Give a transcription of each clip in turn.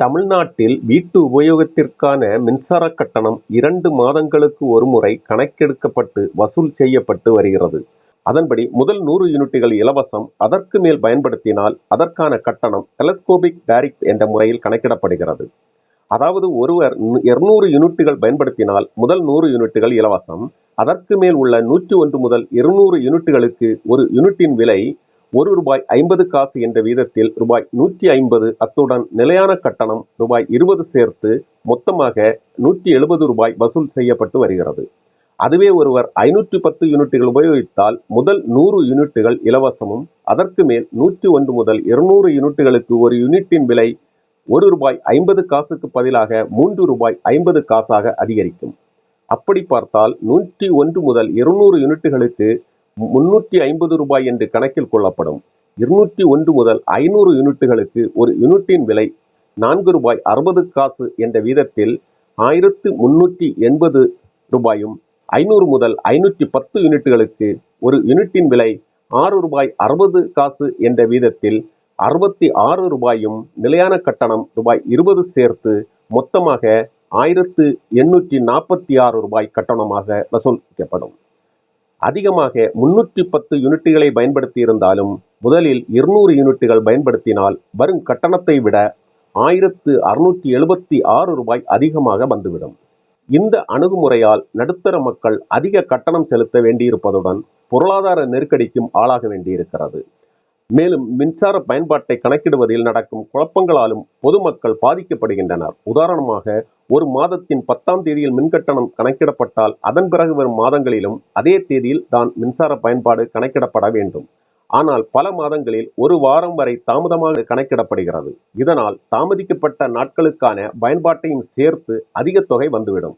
தமிழ்நாட்டில் வீட்டு உபயோகத்திற்கான மின்சார கட்டணம் இரண்டு மாதங்களுக்கு ஒருமுறை கணக்கெடுக்கப்பட்டு வசூல் செய்யப்பட்டு வருகிறது. அதன்படி முதல் நூறு யூனிட்டுகள் இலவசம் அதற்கு மேல் பயன்படுத்தினால் அதற்கான கட்டணம் டெலஸ்கோபிக் டைரக்ட் என்ற முறையில் கணக்கிடப்படுகிறது. அதாவது ஒருவர் இருநூறு யூனிட்டுகள் பயன்படுத்தினால் முதல் நூறு யூனிட்டுகள் இலவசம் அதற்கு மேல் உள்ள நூற்றி ஒன்று முதல் இருநூறு யூனிட்டுகளுக்கு ஒரு யூனிட்டின் விலை ஒரு ரூபாய் ஐம்பது காசு என்ற வீதத்தில் ரூபாய் நூற்றி ஐம்பது அத்துடன் நிலையான கட்டணம் ரூபாய் இருபது சேர்த்து மொத்தமாக நூற்றி எழுபது ரூபாய் வசூல் செய்யப்பட்டு வருகிறது. அதுவே ஒருவர் ஐநூற்றி பத்து யூனிட்டுகள் உபயோகித்தால் முதல் நூறு யூனிட்டுகள் இலவசமும் அதற்கு மேல் நூற்றி ஒன்று முதல் இருநூறு யூனிட்டுகளுக்கு ஒரு யூனிட்டின் விலை ஒரு ரூபாய் ஐம்பது காசுக்கு பதிலாக மூன்று ரூபாய் ஐம்பது காசாக அதிகரிக்கும். அப்படி பார்த்தால் நூற்றி ஒன்று முதல் இருநூறு யூனிட்டுகளுக்கு முன்னூற்றி ஐம்பது ரூபாய் என்று கணக்கில் கொள்ளப்படும். இருநூற்றி ஒன்று முதல் ஐநூறு யூனிட்டுகளுக்கு ஒரு யூனிட்டின் விலை நான்கு ரூபாய் அறுபது காசு என்ற வீதத்தில் ஆயிரத்து முன்னூற்றி எண்பது ரூபாயும் ஐநூறு முதல் ஐநூற்றி பத்து யூனிட்டுகளுக்கு ஒரு யூனிட்டின் விலை ஆறு ரூபாய் அறுபது காசு என்ற வீதத்தில் அறுபத்தி ஆறு ரூபாயும் நிலையான கட்டணம் ரூபாய் இருபது சேர்த்து மொத்தமாக ஆயிரத்து எண்ணூற்றி நாற்பத்தி ஆறு ரூபாய் கட்டணமாக வசூலிக்கப்படும். அதிகமாக முன்னூற்றி பத்து யூனிட்டுகளை பயன்படுத்தி இருந்தாலும் முதலில் இருநூறு யூனிட்டுகள் பயன்படுத்தினால் வரும் கட்டணத்தை விட ஆயிரத்து அறுநூற்றி எழுபத்தி ஆறு ரூபாய் அதிகமாக வந்துவிடும். இந்த அணுகுமுறையால் நடுத்தர மக்கள் அதிக கட்டணம் செலுத்த வேண்டியிருப்பதுடன் பொருளாதார நெருக்கடிக்கும் ஆளாக வேண்டியிருக்கிறது. மேலும் மின்சார பயன்பாட்டை கணக்கிடுவதில் நடக்கும் குழப்பங்களாலும் பொதுமக்கள் பாதிக்கப்படுகின்றனர். உதாரணமாக ஒரு மாதத்தின் பத்தாம் தேதியில் மின்கட்டணம் கணக்கிடப்பட்டால் அதன் பிறகு வரும் மாதங்களிலும் அதே தேதியில் தான் மின்சார பயன்பாடு கணக்கிடப்பட வேண்டும். ஆனால் பல மாதங்களில் ஒரு வாரம் வரை தாமதமாக கணக்கிடப்படுகிறது. இதனால் தாமதிக்கப்பட்ட நாட்களுக்கான பயன்பாட்டையும் சேர்த்து அதிக தொகை வந்துவிடும்.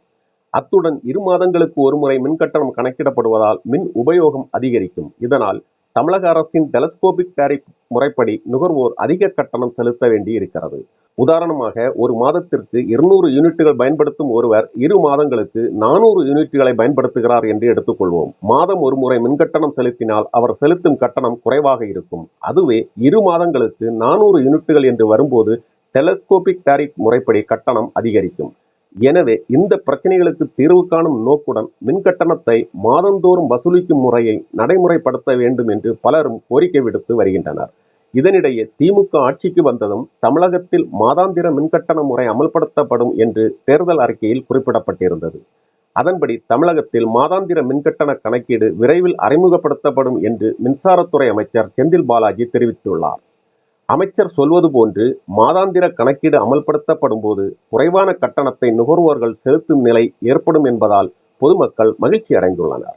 அத்துடன் இரு மாதங்களுக்கு ஒருமுறை மின்கட்டணம் கணக்கிடப்படுவதால் மின் உபயோகம் அதிகரிக்கும். இதனால் தமிழக அரசின் டெலஸ்கோபிக் டேரிப் முறைப்படி நுகர்வோர் அதிக கட்டணம் செலுத்த வேண்டி இருக்கிறது உதாரணமாக ஒரு மாதத்திற்கு இருநூறு யூனிட்டுகள் பயன்படுத்தும் ஒருவர் இரு மாதங்களுக்கு நானூறு யூனிட்டுகளை பயன்படுத்துகிறார் என்று எடுத்துக்கொள்வோம். மாதம் ஒரு முறை மின்கட்டணம் செலுத்தினால் அவர் செலுத்தும் கட்டணம் குறைவாக இருக்கும். அதுவே இரு மாதங்களுக்கு நானூறு யூனிட்டுகள் என்று வரும்போது டெலஸ்கோபிக் டேரிப் முறைப்படி கட்டணம் அதிகரிக்கும். எனவே இந்த பிரச்சனைகளுக்கு தீர்வு காணும் நோக்குடன் மின் கட்டணத்தை மாதந்தோறும் வசூலிக்கும் முறையை நடைமுறைப்படுத்த வேண்டும் என்று பலரும் கோரிக்கை விடுத்து வருகின்றனர். இதனிடையே திமுக ஆட்சிக்கு வந்ததும் தமிழகத்தில் மாதாந்திர மின்கட்டண முறை அமல்படுத்தப்படும் என்று தேர்தல் அறிக்கையில் குறிப்பிடப்பட்டிருந்தது. அதன்படி தமிழகத்தில் மாதாந்திர மின்கட்டண கணக்கீடு விரைவில் அறிமுகப்படுத்தப்படும் என்று மின்சாரத்துறை அமைச்சர் செந்தில் பாலாஜி தெரிவித்துள்ளார். அமைச்சர் சொல்வது போன்று மாதாந்திர கணக்கீடு அமல்படுத்தப்படும் போது குறைவான கட்டணத்தை நுகர்வோர்கள் செலுத்தும் நிலை ஏற்படும் என்பதால் பொதுமக்கள் மகிழ்ச்சி அடைந்துள்ளனர்